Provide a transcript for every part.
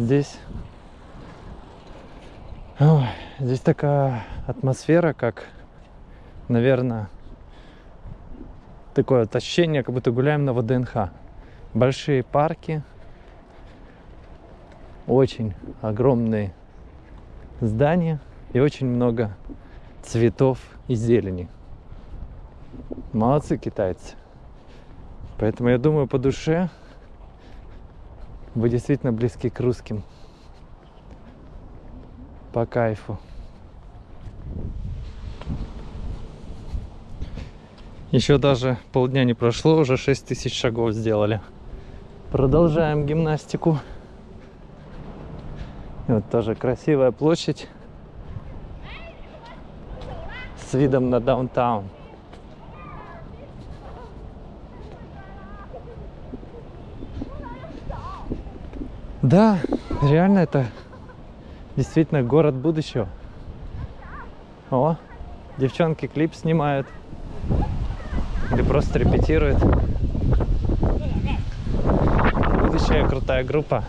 Здесь... Ой, здесь такая атмосфера, как, наверное, такое ощущение, как будто гуляем на ВДНХ. Большие парки, очень огромные здания и очень много цветов и зелени. Молодцы китайцы. Поэтому я думаю, по душе вы действительно близки к русским. По кайфу. Еще даже полдня не прошло, уже 6 тысяч шагов сделали. Продолжаем гимнастику. И вот тоже красивая площадь с видом на даунтаун. Да, реально это действительно город будущего. О, девчонки клип снимают. Или просто репетируют. Будущая крутая группа.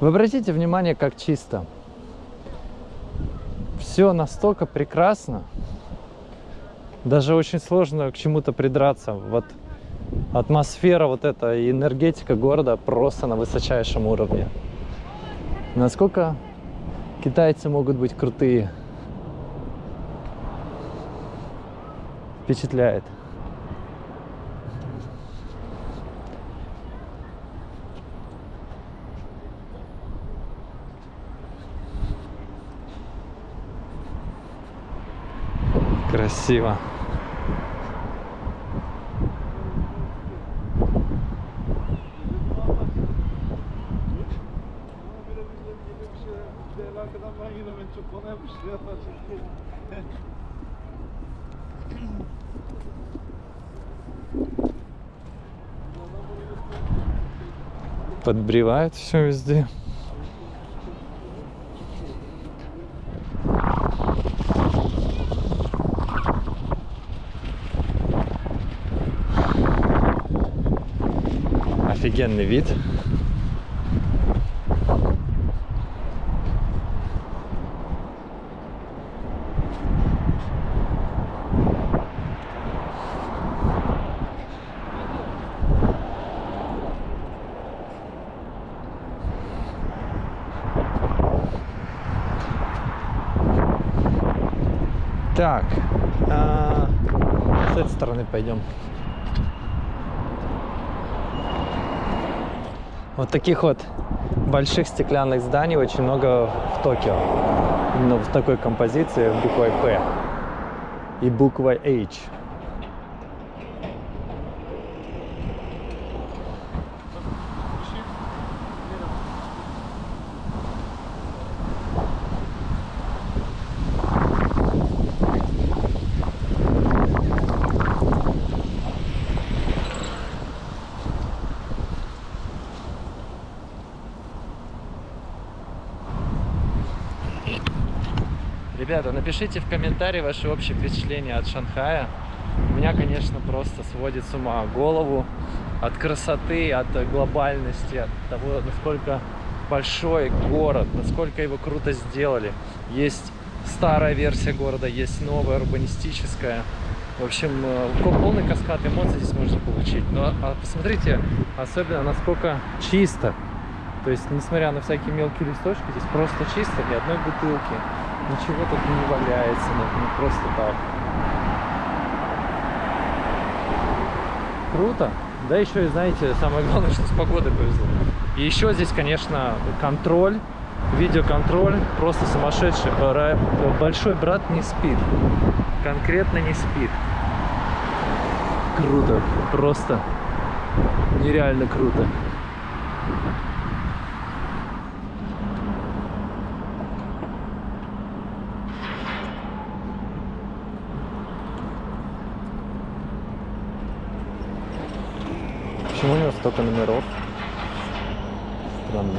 Вы обратите внимание, как чисто. Все настолько прекрасно. Даже очень сложно к чему-то придраться. Вот атмосфера вот эта энергетика города просто на высочайшем уровне. Насколько китайцы могут быть крутые. Впечатляет. Красиво. Подбревает все везде. Офигенный вид. Так, а, с этой стороны пойдем. Вот таких вот больших стеклянных зданий очень много в Токио. Именно в такой композиции буквой П и буквой H. Ребята, напишите в комментарии ваши общие впечатления от Шанхая. У меня, конечно, просто сводит с ума голову от красоты, от глобальности, от того, насколько большой город, насколько его круто сделали. Есть старая версия города, есть новая, урбанистическая. В общем, э, полный каскад эмоций здесь можно получить. Но а посмотрите, особенно насколько чисто. То есть, несмотря на всякие мелкие листочки, здесь просто чисто, ни одной бутылки. Ничего тут не валяется, ну, не просто так. Круто. Да еще и, знаете, самое главное, что с погодой повезло. И еще здесь, конечно, контроль, видеоконтроль просто сумасшедший. Большой брат не спит. Конкретно не спит. Круто. Просто нереально круто. Столько номеров? Странно.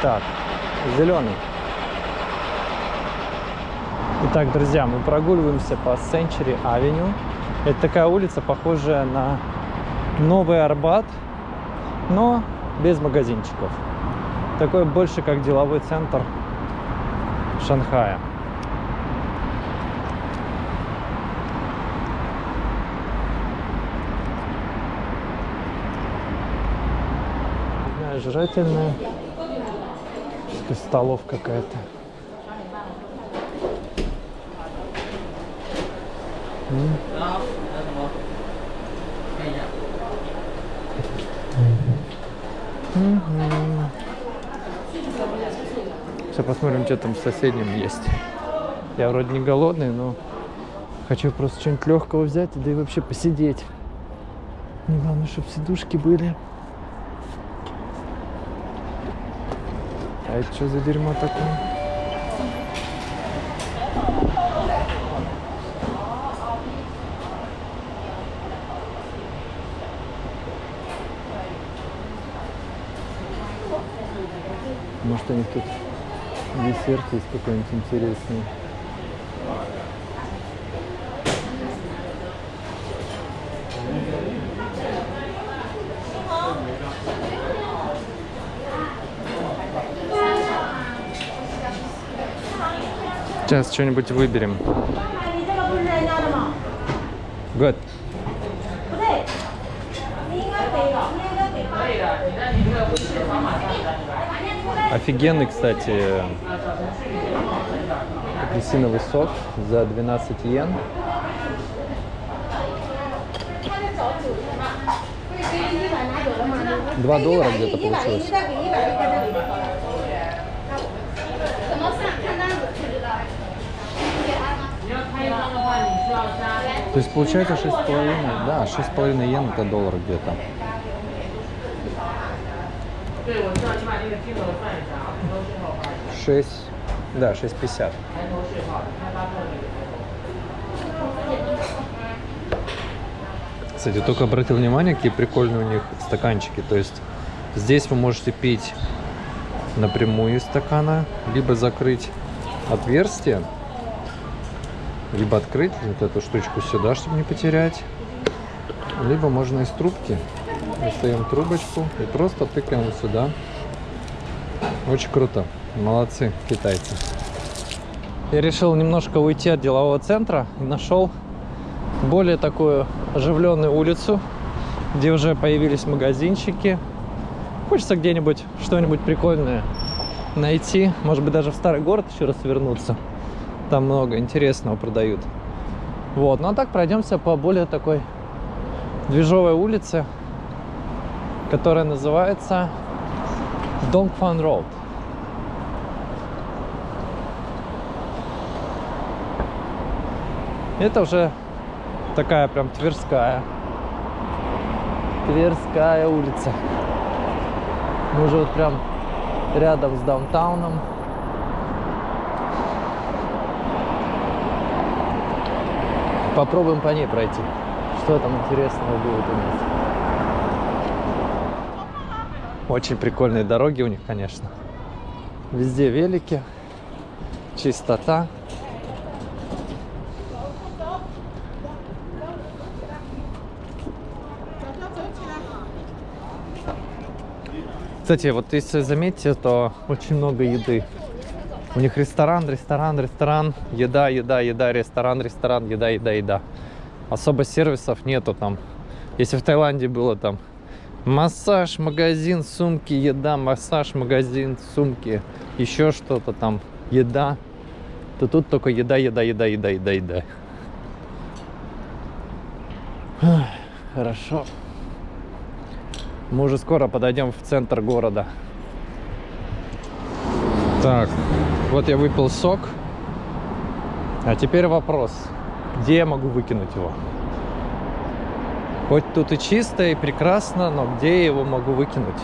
Так, зеленый. Итак, друзья, мы прогуливаемся по Century Avenue. Это такая улица, похожая на Новый Арбат, но без магазинчиков. Такой больше как деловой центр Шанхая. Жрательная. Чисто столов какая-то. Сейчас посмотрим, что там в соседнем есть. Я вроде не голодный, но хочу просто что-нибудь легкого взять, да и вообще посидеть. Мне главное, чтобы сидушки были. А это что за дерьмо такое? Может, у них тут десерт есть какой-нибудь интересный. Сейчас что-нибудь выберем. Good. Офигенный, кстати, апельсиновый сок за 12 йен. Два доллара где-то получилось. То есть получается 6,5, да, 6,5 йен это доллар где-то. Шесть, да, шесть пятьдесят. Кстати, только обратил внимание, какие прикольные у них стаканчики. То есть здесь вы можете пить напрямую из стакана, либо закрыть отверстие либо открыть вот эту штучку сюда, чтобы не потерять, либо можно из трубки. Достаем трубочку и просто тыкаем сюда. Очень круто. Молодцы китайцы. Я решил немножко уйти от делового центра и нашел более такую оживленную улицу, где уже появились магазинчики. Хочется где-нибудь что-нибудь прикольное найти. Может быть, даже в старый город еще раз вернуться. Там много интересного продают. Вот. Ну а так пройдемся по более такой движовой улице, которая называется Dongfan Road. Это уже такая прям Тверская. Тверская улица. Мы уже вот прям рядом с даунтауном. Попробуем по ней пройти. Что там интересного будет у нас. Очень прикольные дороги у них, конечно. Везде велики, чистота. Кстати, вот если заметите, то очень много еды. У них ресторан, ресторан, ресторан, еда, еда, еда, ресторан, ресторан, еда, еда, еда. Особо сервисов нету там. Если в Таиланде было там массаж, магазин, сумки, еда, массаж, магазин, сумки, еще что-то там, еда, то тут только еда, еда, еда, еда, еда, еда. Хорошо. Мы уже скоро подойдем в центр города. Так, вот я выпил сок. А теперь вопрос, где я могу выкинуть его? Хоть тут и чисто, и прекрасно, но где я его могу выкинуть?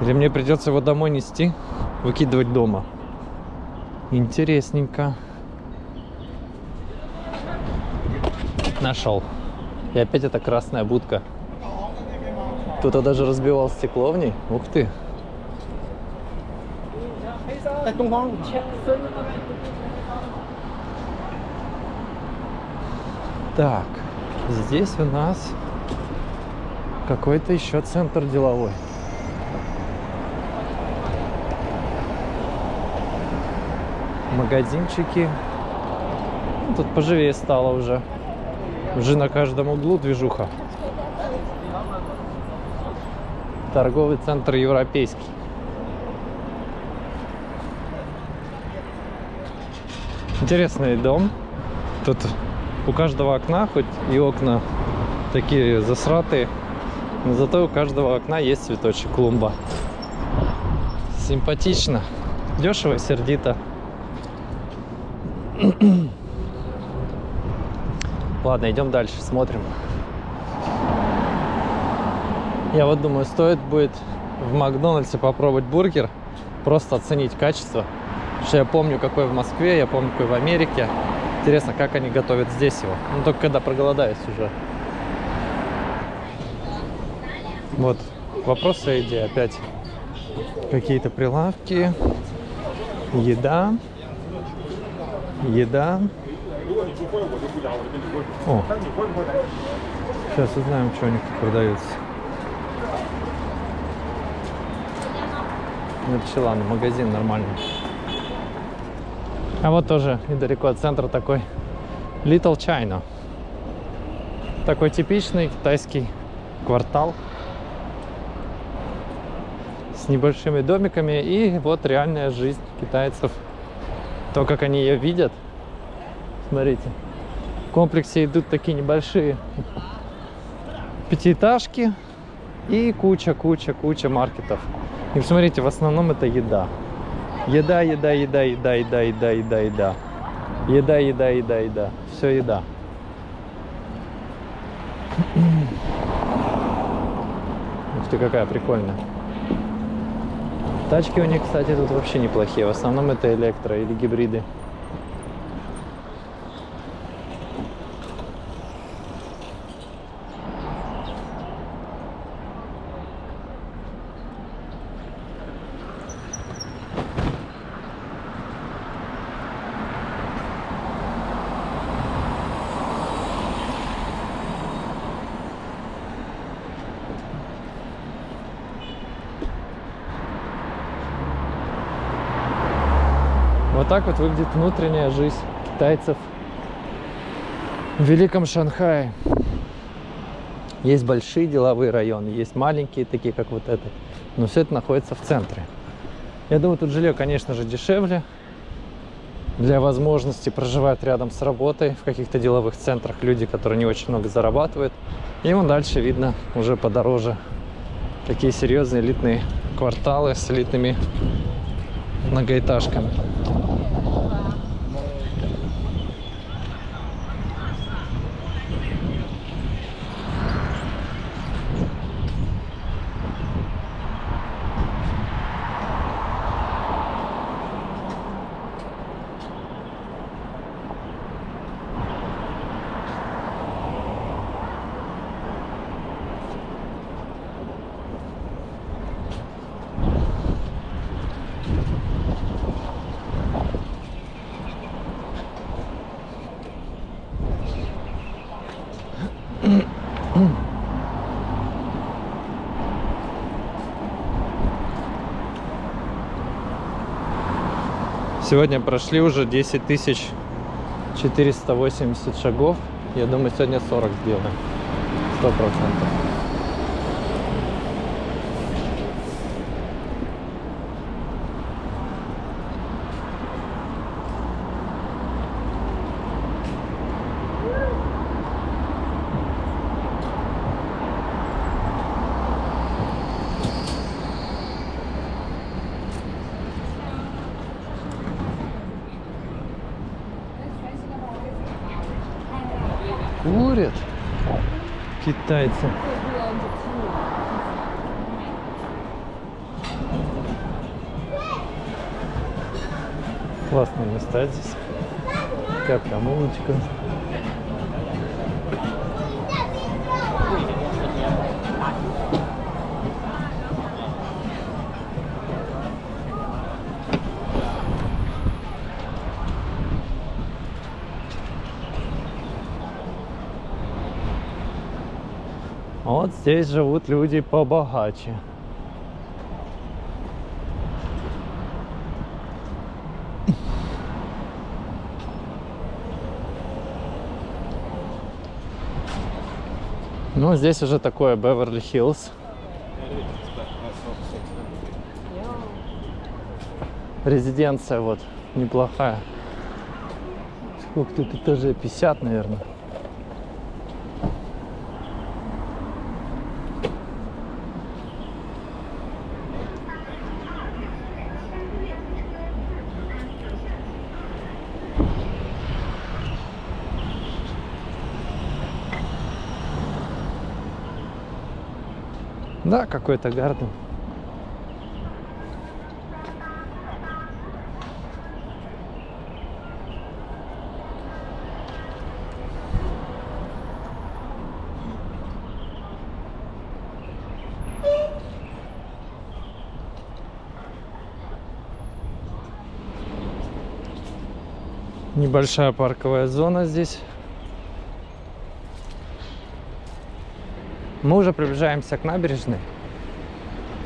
Или мне придется его домой нести, выкидывать дома? Интересненько. Нашел. И опять эта красная будка. Кто-то даже разбивал стекло в ней. Ух ты. 在东方路前。Так, здесь у нас какой-то еще центр деловой. Магазинчики. Ну, тут поживее стало уже. Уже на каждом углу движуха. Торговый центр европейский. Интересный дом. Тут у каждого окна, хоть и окна такие засратые, но зато у каждого окна есть цветочек, клумба. Симпатично. Дешево и сердито. Ладно, идем дальше, смотрим. Я вот думаю, стоит будет в Макдональдсе попробовать бургер, просто оценить качество. Что я помню, какой в Москве, я помню, какой в Америке. Интересно, как они готовят здесь его. Ну, только когда проголодаюсь уже. Вот, вопросы идеи опять. Какие-то прилавки, еда, еда. О, сейчас узнаем, что у них тут продается. Начала на магазин нормальный. А вот тоже недалеко от центра такой Little China. Такой типичный китайский квартал с небольшими домиками и вот реальная жизнь китайцев. То, как они ее видят. Смотрите. В комплексе идут такие небольшие пятиэтажки и куча-куча-куча маркетов. И посмотрите, в основном это еда. Еда, еда, еда, еда, еда, еда, еда, еда. Еда, еда, еда, еда. Все еда. Ух ты, какая прикольная. Тачки у них, кстати, тут вообще неплохие. В основном это электро или гибриды. Вот так вот выглядит внутренняя жизнь китайцев в Великом Шанхае. Есть большие деловые районы, есть маленькие, такие как вот этот. Но все это находится в центре. Я думаю, тут жилье, конечно же, дешевле. Для возможности проживать рядом с работой в каких-то деловых центрах люди, которые не очень много зарабатывают. И вон дальше видно уже подороже такие серьезные элитные кварталы с элитными многоэтажками. Сегодня прошли уже 10 тысяч 480 шагов. Я думаю, сегодня 40 сделаем. 100%. Китайцы. Классные места здесь. Такая прогулочка. Здесь живут люди побогаче. Ну, здесь уже такое Беверли-Хиллз. Резиденция вот неплохая. Сколько тут этажей? 50, наверное. Да, какой-то гарден. Небольшая парковая зона здесь. Мы уже приближаемся к набережной.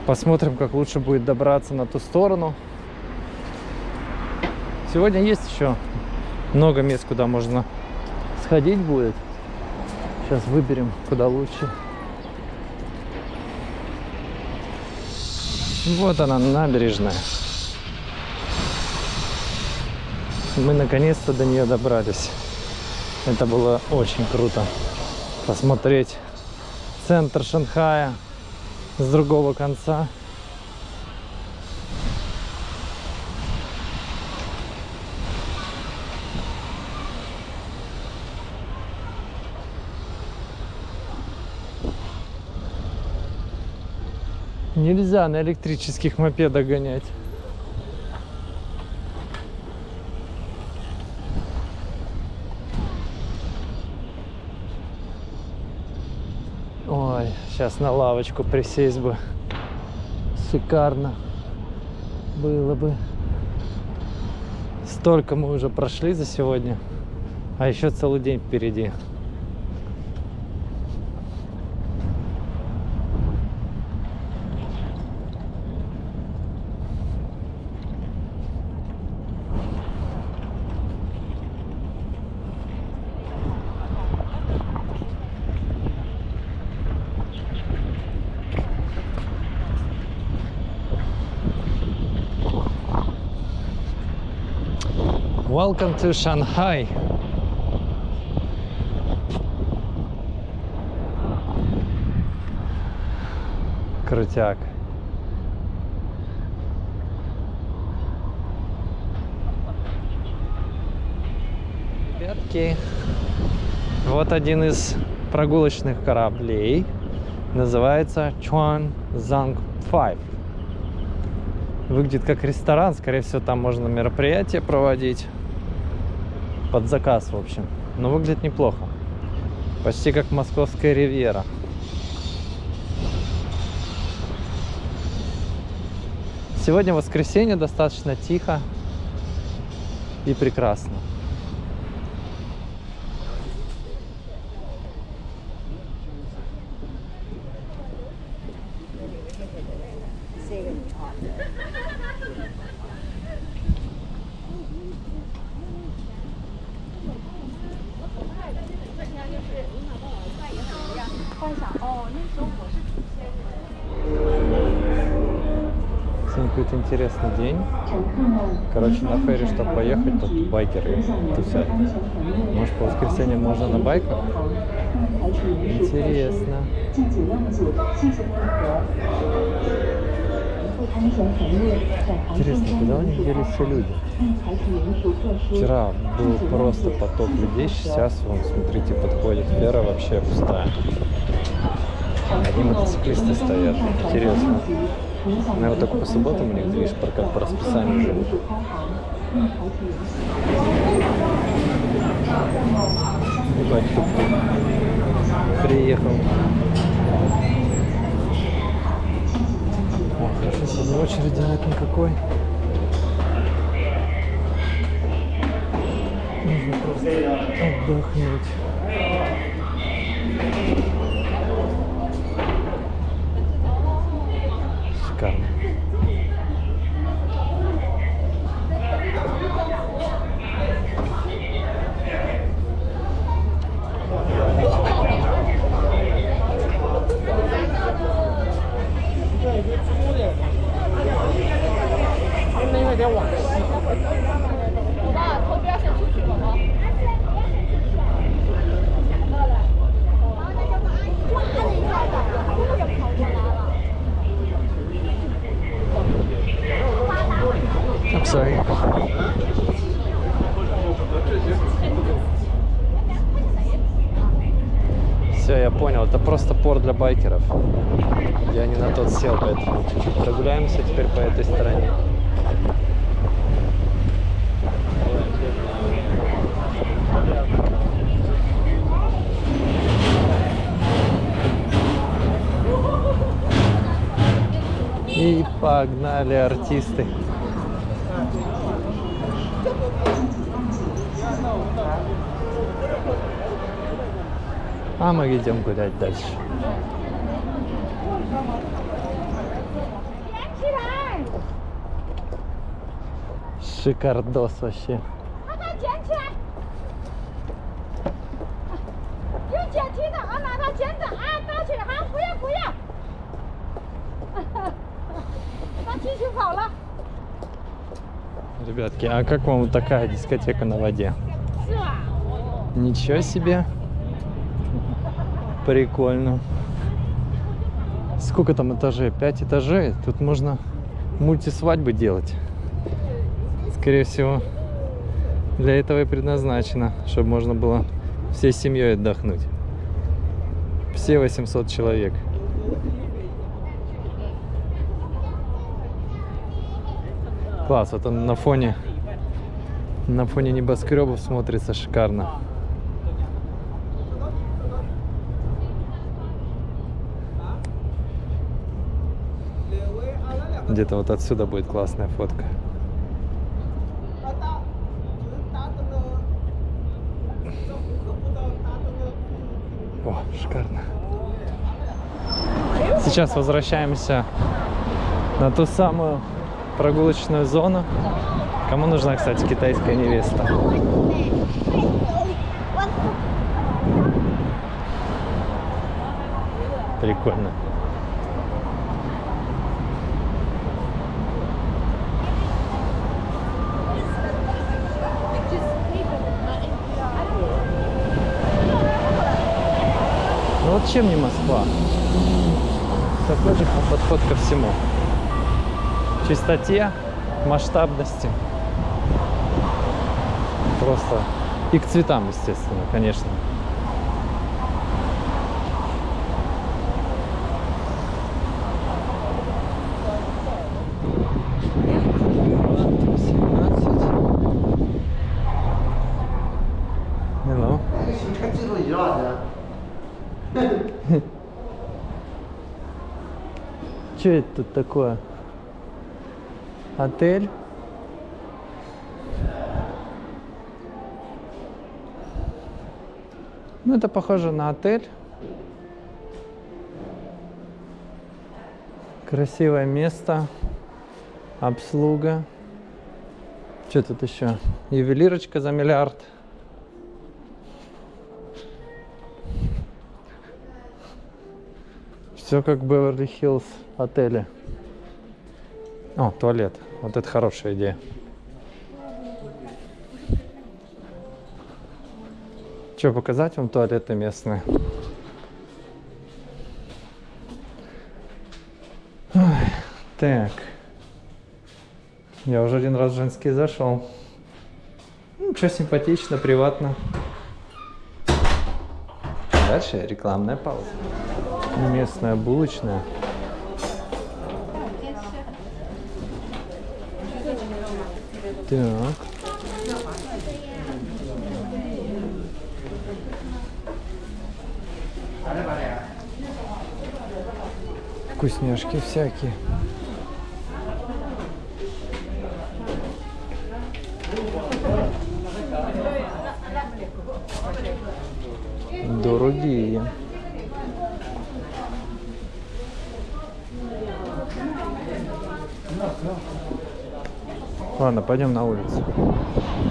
Посмотрим, как лучше будет добраться на ту сторону. Сегодня есть еще много мест, куда можно сходить будет. Сейчас выберем, куда лучше. Вот она, набережная. Мы наконец-то до нее добрались. Это было очень круто. Посмотреть центр Шанхая с другого конца. Нельзя на электрических мопедах гонять. Ой, сейчас на лавочку присесть бы. Шикарно было бы. Столько мы уже прошли за сегодня, а еще целый день впереди. Welcome to Shanghai. Крутяк. Ребятки, вот один из прогулочных кораблей. Называется Chuan Zhang 5 выглядит как ресторан. Скорее всего, там можно мероприятие проводить. Под заказ, в общем. Но выглядит неплохо. Почти как московская ривьера. Сегодня воскресенье, достаточно тихо и прекрасно. Сегодня какой-то интересный день. Короче, на ферри, чтобы поехать, тут байкеры тусят. Может, по воскресеньям можно на байках? Интересно. Интересно, куда у них делись все люди? Вчера был просто поток людей, сейчас, вон, смотрите, подходит фера вообще пустая. Одни мотоциклисты стоят. Интересно. Наверное, только по субботам у них движ прокат по расписанию живут. Ебать, тук-тук. Приехал. О, хорошо, сегодня очереди нет никакой. Отдохнуть. шикарно. I'm sorry. Все, я понял, это просто порт для байкеров. Я не на тот сел, поэтому прогуляемся теперь по этой стороне. И погнали артисты. А мы идем гулять дальше. Шикардос вообще. Ребятки, а как вам вот такая дискотека на воде? Ничего себе! Прикольно. Сколько там этажей? Пять этажей. Тут можно мультисвадьбы делать. Скорее всего, для этого и предназначено, чтобы можно было всей семьей отдохнуть. Все 800 человек. Класс, вот он на фоне на фоне небоскребов смотрится шикарно. Где-то вот отсюда будет классная фотка. О, шикарно. Сейчас возвращаемся на ту самую прогулочную зону. Кому нужна, кстати, китайская невеста? Прикольно. Вот чем не Москва? Такой же подход ко всему. Чистоте, масштабности. Просто. И к цветам, естественно, конечно. Что это тут такое? Отель? Ну, это похоже на отель. Красивое место. Обслуга. Что тут еще? Ювелирочка за миллиард. Все как Беверли-Хиллз отеле. О, туалет. Вот это хорошая идея. Что, показать вам туалеты местные? Ой, так. Я уже один раз в женский зашел. Ну, что симпатично, приватно. Дальше рекламная пауза. Местная булочная. Так. Вкусняшки всякие. Дорогие. Ладно, пойдем на улицу.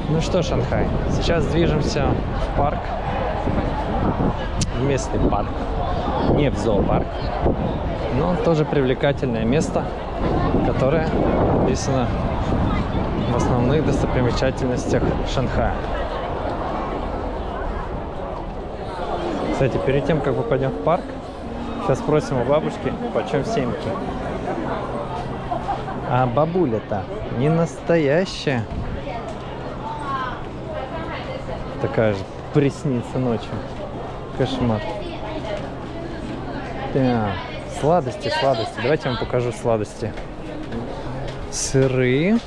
Ну что, Шанхай, сейчас движемся в парк. В местный парк. Не в зоопарк. Но тоже привлекательное место, которое написано в основных достопримечательностях Шанхая. Кстати, перед тем, как мы пойдем в парк, сейчас спросим у бабушки, почем семки. А бабуля-то не настоящая. Такая же приснится ночью. Кошмар. Так, сладости, сладости. Давайте я вам покажу сладости. Сыры.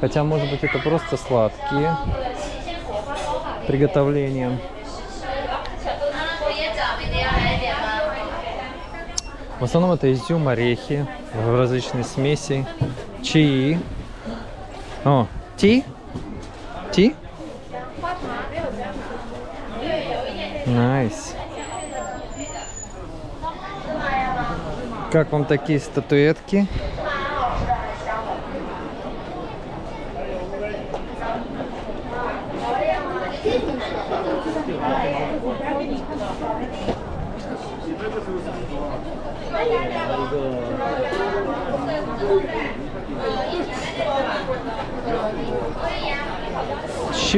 Хотя, может быть, это просто сладкие. Приготовлением. В основном это изюм, орехи, различные смеси, чаи. О, tea? Tea? Nice. Как вам такие статуэтки?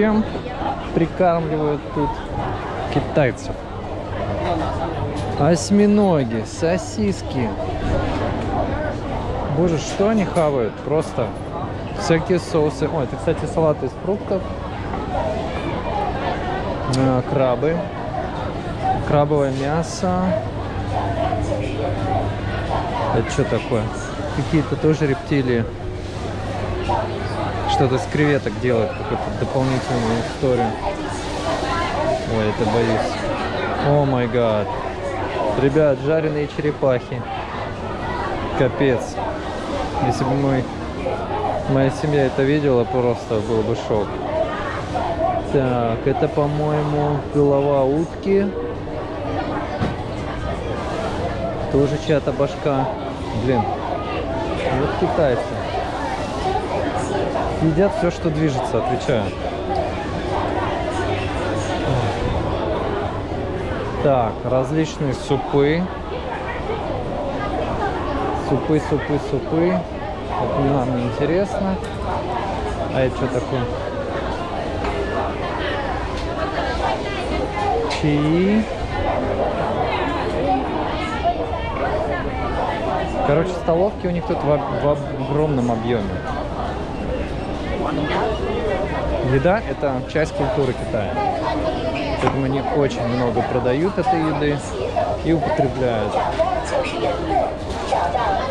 Чем прикармливают тут китайцев? Осьминоги, сосиски. Боже, что они хавают? Просто всякие соусы. Ой, это, кстати, салат из фруктов. А, крабы. Крабовое мясо. Это что такое? Какие-то тоже рептилии. Что-то с креветок делают, какую-то дополнительную историю. Ой, это боюсь. О май гад. Ребят, жареные черепахи. Капец. Если бы мой, моя семья это видела, просто был бы шок. Так, это, по-моему, голова утки. Тоже чья-то башка. Блин, вот китайцы. Едят все, что движется, отвечаю. Так, различные супы. Супы, супы, супы. Это нам интересно. А это что такое? Чаи. Короче, столовки у них тут в, в огромном объеме. Еда – это часть культуры Китая. Поэтому они очень много продают этой еды и употребляют.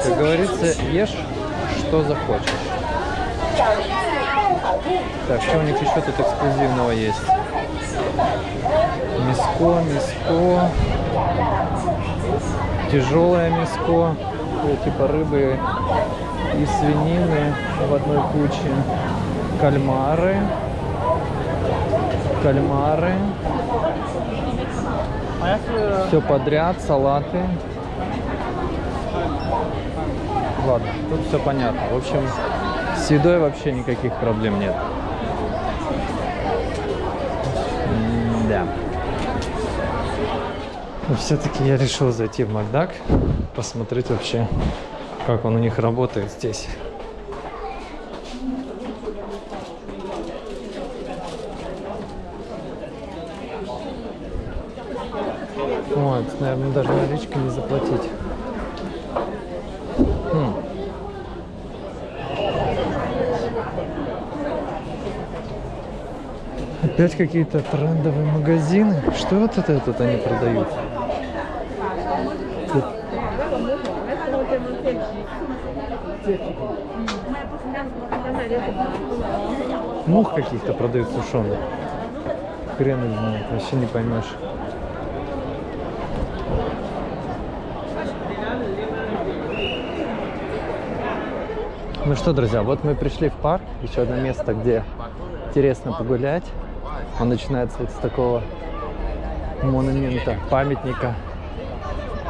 Как говорится, ешь, что захочешь. Так, что у них еще тут эксклюзивного есть? Миско, миско. Тяжелое миско. Типа рыбы и свинины в одной куче. Кальмары. Кальмары. Все подряд, салаты. Ладно, тут все понятно. В общем, с едой вообще никаких проблем нет. Да. Все-таки я решил зайти в Макдак, посмотреть вообще, как он у них работает здесь. Вот, наверное, даже наличкой не заплатить. Хм. Опять какие-то трендовые магазины. Что вот это тут они продают? Тут- Мух каких-то продают сушеных. Хрен их знает, вообще не поймешь. Ну что, друзья, вот мы пришли в парк. Еще одно место, где интересно погулять. Он начинается вот с такого монумента, памятника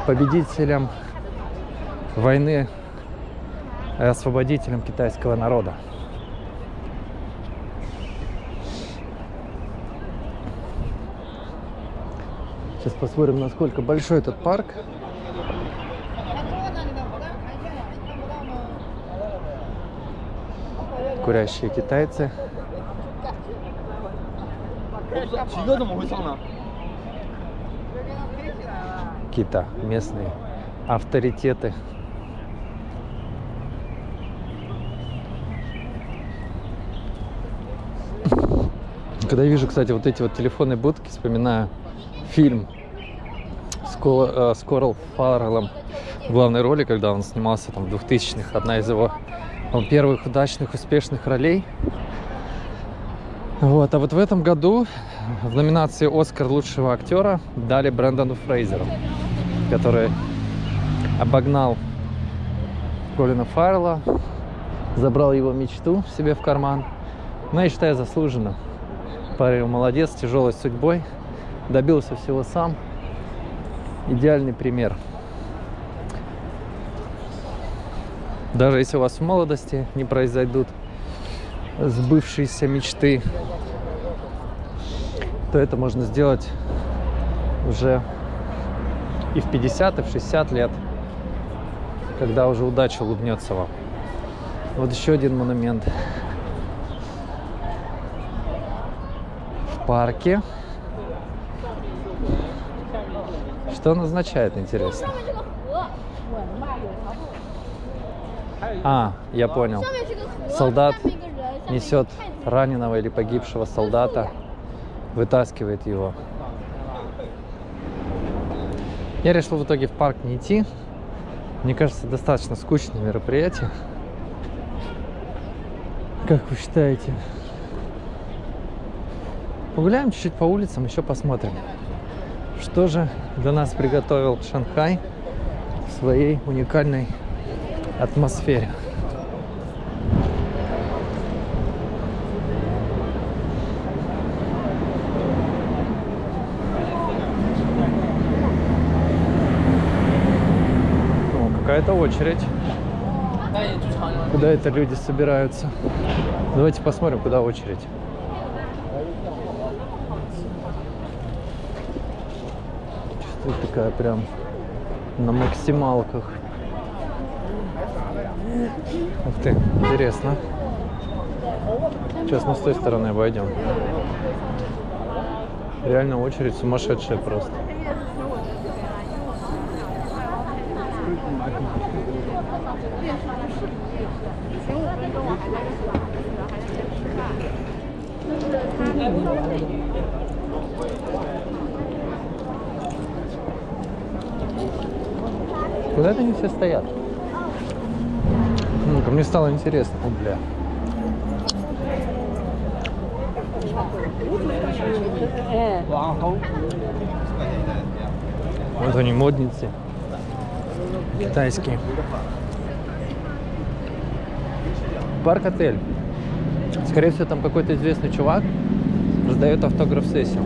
победителям войны и освободителем китайского народа. Сейчас посмотрим, насколько большой этот парк. курящие китайцы. Кита, местные авторитеты. Когда я вижу, кстати, вот эти вот телефонные будки, вспоминаю фильм с, Кол, э, с Корл Фарреллом. Главной роли, когда он снимался там в 2000-х, одна из его первых удачных, успешных ролей. Вот, а вот в этом году в номинации «Оскар лучшего актера» дали Брэндону Фрейзеру, который обогнал Колина Фаррелла, забрал его мечту себе в карман. Ну, я считаю, заслуженно. Парень молодец, тяжелой судьбой, добился всего сам. Идеальный пример. Даже если у вас в молодости не произойдут сбывшиеся мечты, то это можно сделать уже и в 50, и в 60 лет, когда уже удача улыбнется вам. Вот еще один монумент в парке. Что он означает, интересно? А, я понял. Солдат несет раненого или погибшего солдата, вытаскивает его. Я решил в итоге в парк не идти. Мне кажется, достаточно скучное мероприятие. Как вы считаете? Погуляем чуть-чуть по улицам, еще посмотрим. Что же для нас приготовил Шанхай в своей уникальной атмосфере. Какая-то очередь. Куда это люди собираются? Давайте посмотрим, куда очередь. Чувствую, такая прям на максималках. Ух ты, интересно. Сейчас мы с той стороны обойдем. Реально очередь сумасшедшая просто. Куда они все стоят? Мне стало интересно. О, бля. Вот они, модницы. Китайские. Парк-отель. Скорее всего, там какой-то известный чувак раздает автограф-сессию.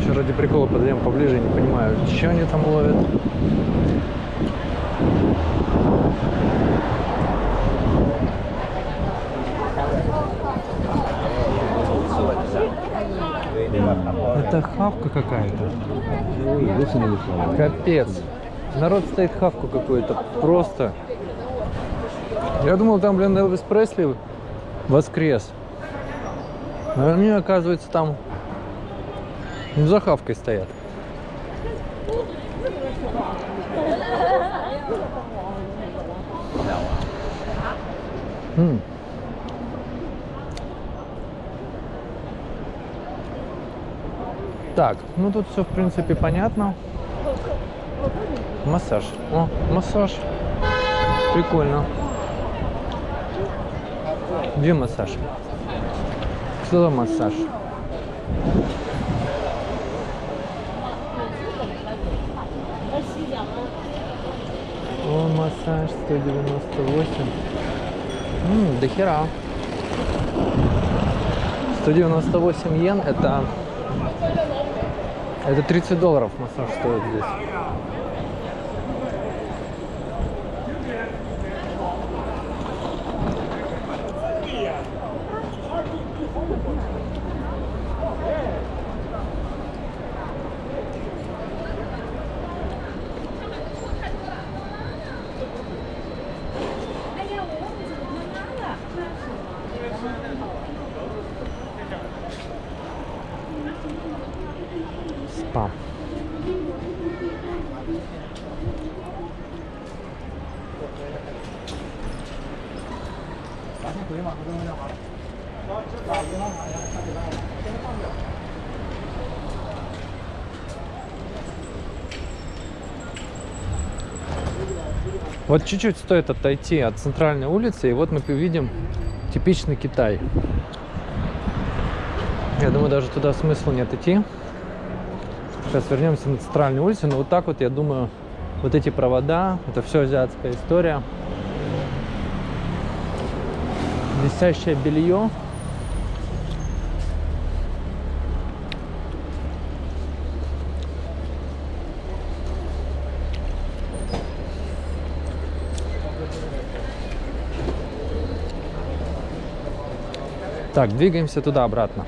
Еще ради прикола подойдем поближе, не понимаю, что они там ловят. Это хавка какая-то. Капец. Стоит хавку какую-то. Просто. Я думал, там, блин, Элвис Пресли воскрес. А они, оказывается, там за хавкой стоят. Так, ну тут все в принципе понятно. Массаж. О, массаж. Прикольно. Где массаж? За массаж? О, массаж 198. Ммм, до хера. 198 йен это... Это 30 долларов массаж стоит здесь. Вот чуть-чуть стоит отойти от центральной улицы, и вот мы увидим типичный Китай. Я думаю, даже туда смысла нет идти. Сейчас вернемся на центральную улицу, но вот так вот, я думаю, вот эти провода, это все азиатская история. Висящее белье. Так, двигаемся туда обратно.